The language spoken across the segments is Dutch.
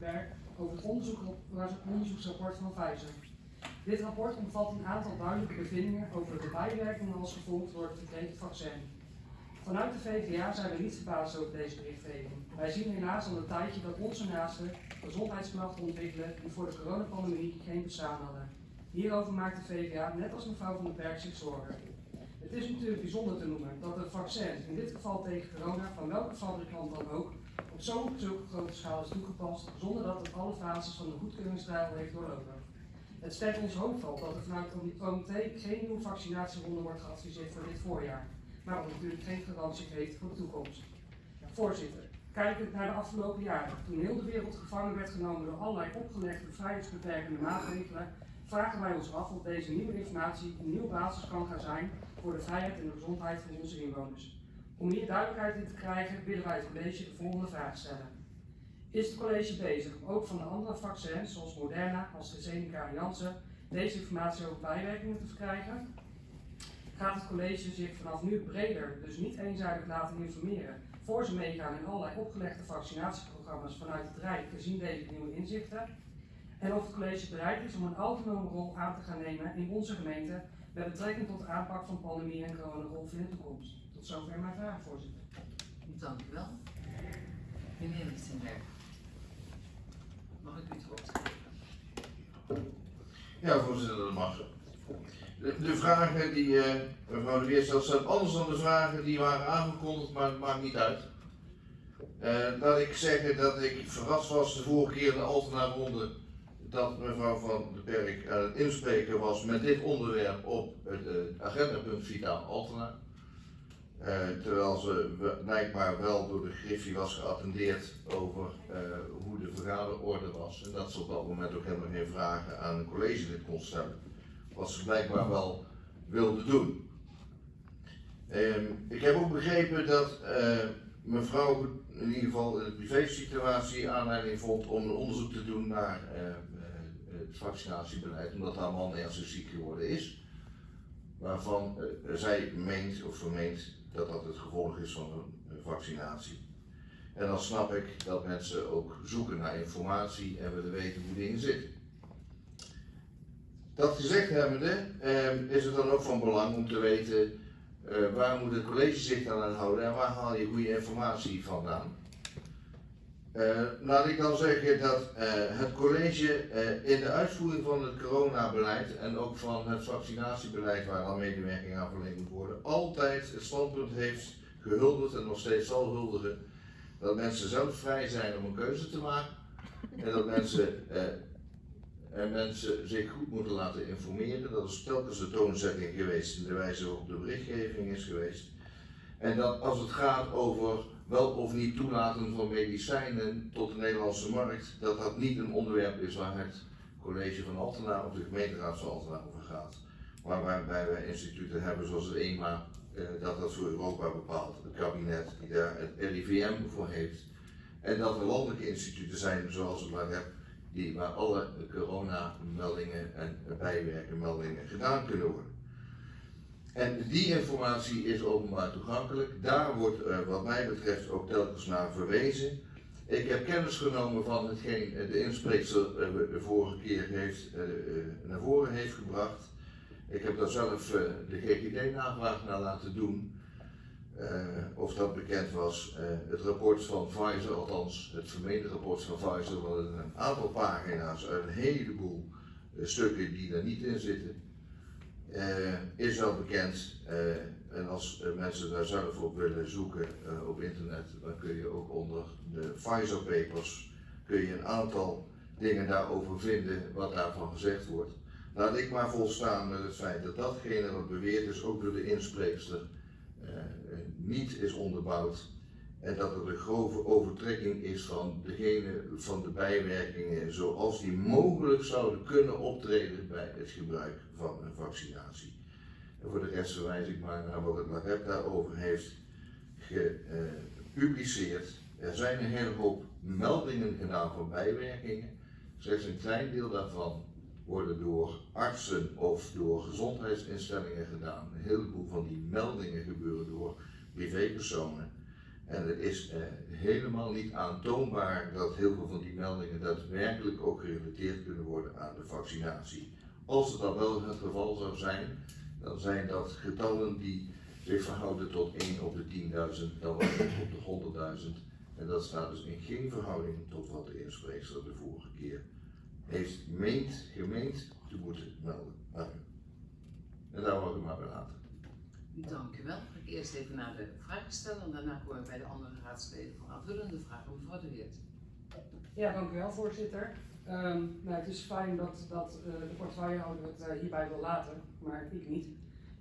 werk over het onderzoek, onderzoeksrapport van Pfizer. Dit rapport omvat een aantal duidelijke bevindingen over de bijwerkingen als gevolg door het verkregen vaccin. Vanuit de VVA zijn we niet verbaasd over deze berichtgeving. Wij zien helaas al een tijdje dat onze naasten gezondheidsklachten ontwikkelen die voor de coronapandemie geen bestaan hadden. Hierover maakt de VVA, net als mevrouw van den Berg, zich zorgen. Het is natuurlijk bijzonder te noemen dat het vaccin, in dit geval tegen corona, van welke fabrikant dan ook, op zulke grote schaal is toegepast, zonder dat het alle fases van de goedkeuringstrial heeft doorlopen. Het sterkt ons hoopvol dat er vanuit het OMT geen nieuwe vaccinatieronde wordt geadviseerd voor dit voorjaar, maar dat natuurlijk geen garantie heeft voor de toekomst. Voorzitter, kijkend naar de afgelopen jaren, toen heel de wereld gevangen werd genomen door allerlei opgelegde vrijheidsbeperkende maatregelen, vragen wij ons af of deze nieuwe informatie een nieuwe basis kan gaan zijn voor de vrijheid en de gezondheid van onze inwoners. Om hier duidelijkheid in te krijgen, willen wij het college de volgende vraag stellen. Is het college bezig ook van de andere vaccins, zoals Moderna, AstraZeneca en Janssen, deze informatie over bijwerkingen te verkrijgen? Gaat het college zich vanaf nu breder, dus niet eenzijdig laten informeren, voor ze meegaan in allerlei opgelegde vaccinatieprogramma's vanuit het Rijk, gezien deze nieuwe inzichten? En of het college bereid is om een autonome rol aan te gaan nemen in onze gemeente met betrekking tot de aanpak van pandemie en coronagolf in de toekomst. Tot zover mijn vraag, voorzitter. Dank u wel. Meneer Lichtenberg. Mag ik u het woord geven? Ja, voorzitter, dat mag zo. De, de vragen die uh, mevrouw de Weer stelt zijn anders dan de vragen die waren aangekondigd, maar het maakt niet uit. Uh, laat ik zeggen dat ik verrast was de vorige keer in de Altena ronde dat mevrouw Van den Berg aan het inspreken was met dit onderwerp op het uh, agendapunt Vitaal Altena. Uh, terwijl ze blijkbaar wel door de Griffie was geattendeerd over uh, hoe de vergaderorde was. En dat ze op dat moment ook helemaal geen vragen aan een collegelid kon stellen. Wat ze blijkbaar wel wilde doen. Um, ik heb ook begrepen dat uh, mevrouw in ieder geval in de privésituatie aanleiding vond om een onderzoek te doen naar het vaccinatiebeleid, omdat haar man ernstig ziek geworden is. Waarvan zij meent of vermeent dat dat het gevolg is van een vaccinatie. En dan snap ik dat mensen ook zoeken naar informatie en willen weten hoe dingen zitten. Dat gezegd hebbende, eh, is het dan ook van belang om te weten eh, waar moet het college zich aan houden en waar haal je goede informatie vandaan. Uh, laat ik dan zeggen dat uh, het college uh, in de uitvoering van het coronabeleid en ook van het vaccinatiebeleid waar al medewerking aan verleend moet worden, altijd het standpunt heeft gehuldigd en nog steeds zal huldigen dat mensen zelf vrij zijn om een keuze te maken en dat mensen, en mensen zich goed moeten laten informeren. Dat is telkens de toonzetting geweest, de wijze waarop de berichtgeving is geweest. En dat als het gaat over wel of niet toelaten van medicijnen tot de Nederlandse markt, dat dat niet een onderwerp is waar het college van Altena of de gemeenteraad van Altena over gaat. Maar waarbij wij instituten hebben zoals het EMA, eh, dat dat voor Europa bepaalt, het kabinet die daar het RIVM voor heeft. En dat er landelijke instituten zijn zoals het LAREP, die waar alle coronameldingen en bijwerkenmeldingen gedaan kunnen worden. En die informatie is openbaar toegankelijk. Daar wordt uh, wat mij betreft ook telkens naar verwezen. Ik heb kennis genomen van hetgeen de inspreekster uh, de vorige keer heeft, naar voren heeft gebracht. Ik heb daar zelf de GGD-navraag naar laten doen. of dat bekend was. het rapport van Pfizer, althans het vermeende rapport van Pfizer, wat een aantal pagina's uit een heleboel stukken die er niet in zitten is wel bekend. Uh, en als uh, mensen daar zelf op willen zoeken op internet, dan kun je ook onder de Pfizer papers kun je een aantal dingen daarover vinden wat daarvan gezegd wordt. Laat ik maar volstaan met het feit dat datgene wat beweerd is, ook door de inspreekster, niet is onderbouwd. En dat er een grove overtrekking is van degene van de bijwerkingen zoals die mogelijk zouden kunnen optreden bij het gebruik van een vaccinatie. En voor de rest verwijs ik maar naar wat het LAREP daarover heeft gepubliceerd. Er zijn een hele hoop meldingen gedaan van bijwerkingen. Slechts een klein deel daarvan worden door artsen of door gezondheidsinstellingen gedaan. Een heleboel van die meldingen gebeuren door privépersonen. En het is eh, helemaal niet aantoonbaar dat heel veel van die meldingen daadwerkelijk ook gerelateerd kunnen worden aan de vaccinatie. Als het dan wel het geval zou zijn, dan zijn dat getallen die zich verhouden tot 1 op de 10.000, dan wel 1 op de 100.000. En dat staat dus in geen verhouding tot wat de inspreekster de vorige keer heeft meent, gemeend te moeten melden. En daar wou ik maar bij laten. Dank u wel. Ga ik eerst even naar de vragen stellen en daarna komen we bij de andere raadsleden voor aanvullende vragen. Mevrouw de Weert. Ja, dank u wel, voorzitter. Ehm, nou, het is fijn dat, dat eh, de portefeuillehouder het eh, hierbij wil laten, maar ik niet.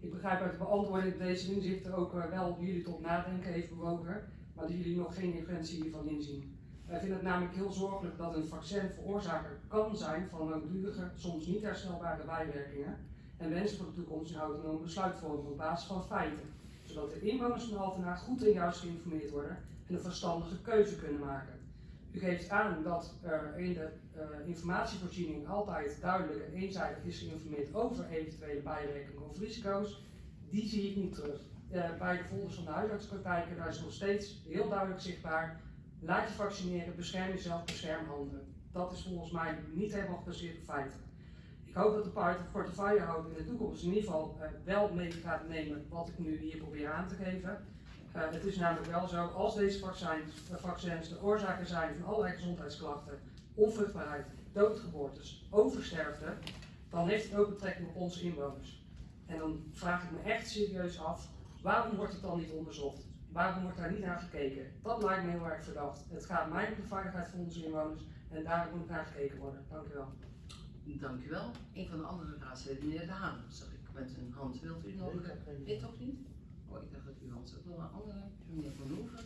Ik begrijp uit de beantwoording dat deze inzichten ook eh, wel jullie tot nadenken heeft bewogen, maar dat jullie nog geen urgentie hiervan inzien. Wij vinden het namelijk heel zorgelijk dat een vaccin veroorzaker kan zijn van langdurige, soms niet herstelbare bijwerkingen en wensen voor de toekomst een autonoom besluitvorming op basis van feiten, zodat de inwoners van Altena goed en juist geïnformeerd worden en een verstandige keuze kunnen maken. U geeft aan dat er in de eh, informatievoorziening altijd duidelijk en eenzijdig is geïnformeerd over eventuele bijwerkingen of risico's. Die zie ik niet terug. Eh, bij de folders van de huisartspraktijken daar is nog steeds heel duidelijk zichtbaar. Laat je vaccineren, bescherm jezelf, bescherm anderen. Dat is volgens mij niet helemaal gebaseerd op feiten. Ik hoop dat de portefeuillehouder in de toekomst in ieder geval eh, wel mee gaat nemen wat ik nu hier probeer aan te geven. Uh, het is namelijk wel zo, als deze vaccins, uh, vaccins de oorzaken zijn van allerlei gezondheidsklachten, onvruchtbaarheid, doodgeboortes, oversterfte, dan heeft het ook betrekking op onze inwoners. En dan vraag ik me echt serieus af, waarom wordt het dan niet onderzocht? Waarom wordt daar niet naar gekeken? Dat lijkt me heel erg verdacht. Het gaat mij om de veiligheid van onze inwoners en daar moet naar gekeken worden. Dank u wel. Dank u wel. Een van de andere raadsleden, meneer De Haan, zag ik met een hand. Wilt u nog? Dit toch niet? Oh, ik dacht dat u hand ook wel een andere. Meneer Van Hoeven.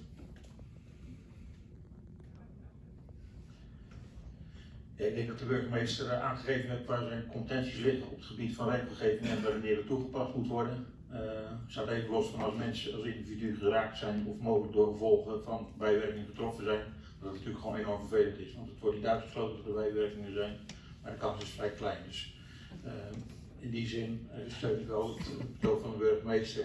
Ik denk dat de burgemeester eh, aangegeven heeft waar zijn contenties liggen op het gebied van regelgeving en wanneer het toegepast moet worden. Uh, staat even los van als mensen als individu geraakt zijn of mogelijk door gevolgen van bijwerkingen getroffen zijn. Dat het natuurlijk gewoon enorm vervelend is, want het wordt niet uitgesloten dat er bijwerkingen zijn, maar de kans is vrij klein. Dus uh, in die zin uh, steun ik wel het betoog van de burgemeester.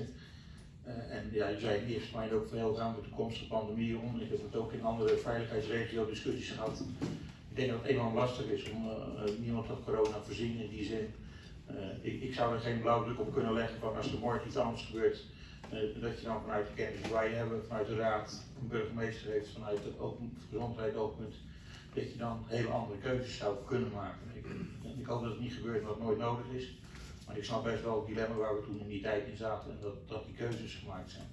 Uh, en ja, je zei in eerste termijn ook veel gaan met de toekomstige pandemie om. Ik heb het ook in andere veiligheidsregio discussies gehad. Ik denk dat het enorm lastig is om uh, niemand had corona voorzien in die zin. Ik, ik, zou er geen blauwdruk op kunnen leggen van als er morgen iets anders gebeurt, dat je dan vanuit de kennis die wij hebben, vanuit de raad, een burgemeester heeft vanuit het open, gezondheid oogpunt, dat je dan hele andere keuzes zou kunnen maken. Ik, ik hoop dat het niet gebeurt wat nooit nodig is. Maar ik snap best wel het dilemma waar we toen in die tijd in zaten en dat, dat die keuzes gemaakt zijn.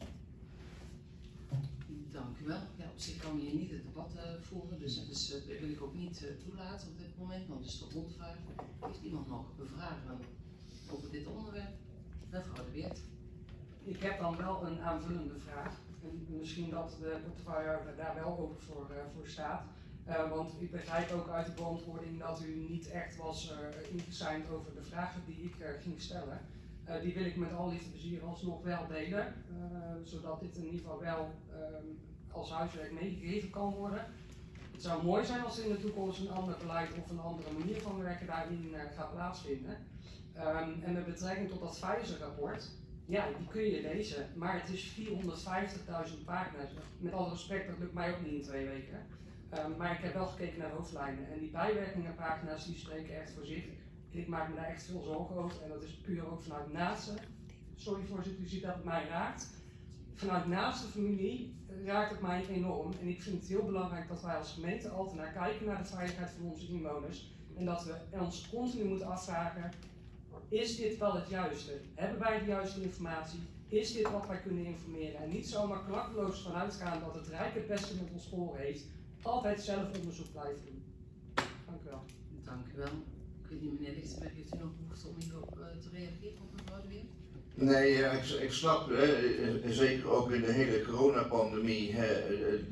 Dank u wel. Ja, op zich kan je hier niet het debat uh, voeren, dus, dus uh, dat wil ik ook niet uh, toelaten op dit moment, want het is de rondvraag. Heeft iemand nog vragen over dit onderwerp? Mevrouw de Weert. Ik heb dan wel een aanvullende vraag. En misschien dat de portefeuille daar wel open voor, voor staat. Uh, want ik begrijp ook uit de beantwoording dat u niet echt was uh, over de vragen die ik uh, ging stellen. die wil ik met al liefde plezier alsnog wel delen, zodat dit in ieder geval wel ehm, als huiswerk meegegeven kan worden. Het zou mooi zijn als in de toekomst een ander beleid of een andere manier van werken daarin gaat plaatsvinden. Um, en met betrekking tot dat Pfizer-rapport, ja, die kun je lezen, maar het is 450.000 pagina's. Met alle respect, dat lukt mij ook niet in twee weken. Um, maar ik heb wel gekeken naar hoofdlijnen en die bijwerkingenpagina's die spreken echt voor zich. Ik maak me daar echt veel zorgen over en dat is puur ook vanuit naaste. Sorry voorzitter, u ziet dat het mij raakt. Vanuit naaste familie raakt het mij enorm en ik vind het heel belangrijk dat wij als gemeente altijd naar kijken naar de veiligheid van onze inwoners. En dat we ons continu moeten afvragen, is dit wel het juiste? Hebben wij de juiste informatie? Is dit wat wij kunnen informeren? En niet zomaar klakkeloos vanuit gaan dat het Rijk het beste met ons voor heeft altijd zelf onderzoek blijven doen. Dank u wel. Dank u wel. Ik weet niet, meneer Lichtenberg, heeft u nog behoefte om hierop uh, te reageren op mevrouw de Weer? Nee, ja, ik, ik snap, hè, zeker ook in de hele coronapandemie, hè,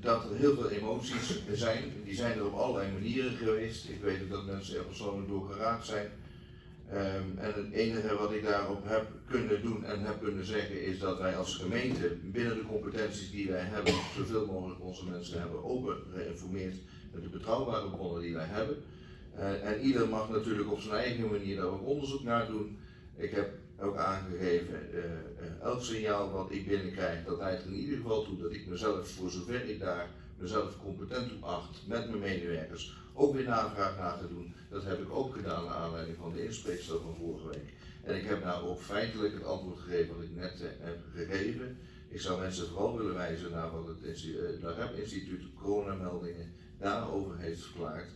dat er heel veel emoties zijn. Die zijn er op allerlei manieren geweest. Ik weet ook dat mensen er persoonlijk door geraakt zijn. Um, en het enige wat ik daarop heb kunnen doen en heb kunnen zeggen is dat wij als gemeente binnen de competenties die wij hebben, zoveel mogelijk onze mensen hebben open geïnformeerd met de betrouwbare bronnen die wij hebben. Uh, en ieder mag natuurlijk op zijn eigen manier daar ook onderzoek naar doen. Ik heb ook aangegeven, eh, eh, elk signaal wat ik binnenkrijg, dat leidt er in ieder geval toe dat ik mezelf, voor zover ik daar mezelf competent op acht, met mijn medewerkers, ook weer navraag na te doen. Dat heb ik ook gedaan naar aanleiding van de inspreekstel van vorige week. En ik heb nou ook feitelijk het antwoord gegeven wat ik net eh, heb gegeven. Ik zou mensen vooral willen wijzen naar wat het eh, NAREP instituut coronameldingen daarover heeft verklaard.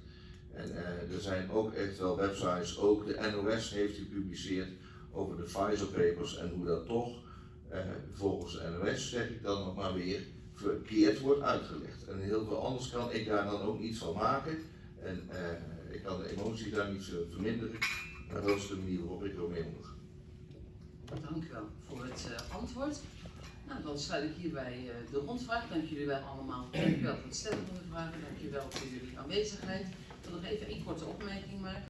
En eh, er zijn ook echt wel websites, ook de NOS heeft gepubliceerd over de Pfizer papers en hoe dat toch eh, volgens de NOS, zeg ik dan nog maar weer, verkeerd wordt uitgelegd. En heel veel anders kan ik daar dan ook iets van maken. En eh, ik kan de emotie daar niet zo verminderen, maar dat is de manier waarop ik ermee omga. Dank u wel voor het eh, antwoord. Nou, dan sluit ik hierbij eh, de rondvraag. Dank jullie wel allemaal. Dank u wel voor het stellen van de vragen. Dank u wel voor jullie aanwezigheid. Ik wil nog even één korte opmerking maken.